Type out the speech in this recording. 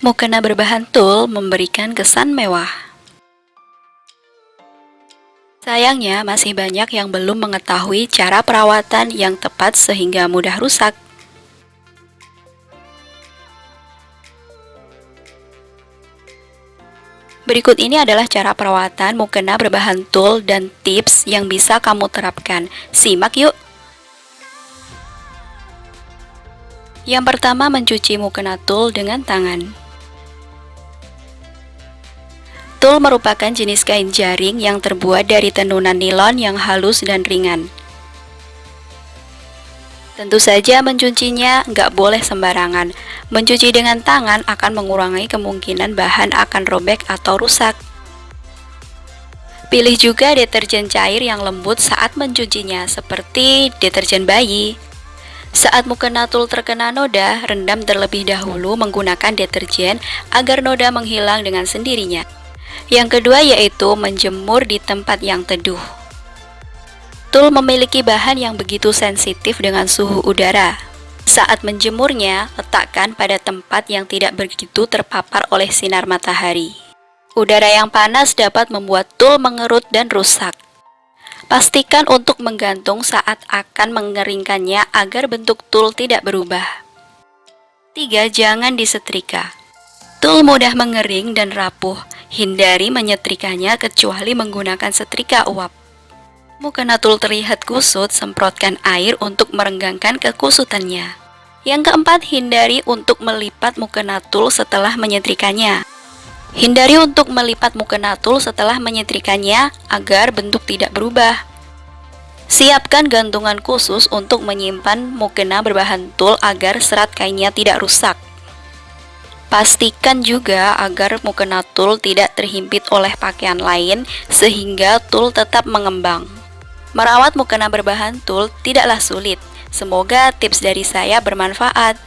Mukena berbahan tul memberikan kesan mewah. Sayangnya, masih banyak yang belum mengetahui cara perawatan yang tepat sehingga mudah rusak. Berikut ini adalah cara perawatan mukena berbahan tul dan tips yang bisa kamu terapkan. Simak yuk! Yang pertama, mencuci mukena tul dengan tangan. Tul merupakan jenis kain jaring yang terbuat dari tenunan nilon yang halus dan ringan. Tentu saja mencucinya nggak boleh sembarangan. Mencuci dengan tangan akan mengurangi kemungkinan bahan akan robek atau rusak. Pilih juga deterjen cair yang lembut saat mencucinya, seperti deterjen bayi. Saat mukena tul terkena noda, rendam terlebih dahulu menggunakan deterjen agar noda menghilang dengan sendirinya. Yang kedua yaitu menjemur di tempat yang teduh. Tul memiliki bahan yang begitu sensitif dengan suhu udara. Saat menjemurnya, letakkan pada tempat yang tidak begitu terpapar oleh sinar matahari. Udara yang panas dapat membuat tul mengerut dan rusak. Pastikan untuk menggantung saat akan mengeringkannya agar bentuk tul tidak berubah. 3. Jangan disetrika. Tul mudah mengering dan rapuh, Hindari menyetrikanya kecuali menggunakan setrika uap. Mukena tul terlihat kusut, semprotkan air untuk merenggangkan kekusutannya. Yang keempat, hindari untuk melipat mukena tul setelah menyetrikanya. Hindari untuk melipat mukena tul setelah menyetrikanya agar bentuk tidak berubah. Siapkan gantungan khusus untuk menyimpan mukena berbahan tul agar serat kainnya tidak rusak. Pastikan juga agar mukena tul tidak terhimpit oleh pakaian lain sehingga tul tetap mengembang. Merawat mukena berbahan tul tidaklah sulit. Semoga tips dari saya bermanfaat.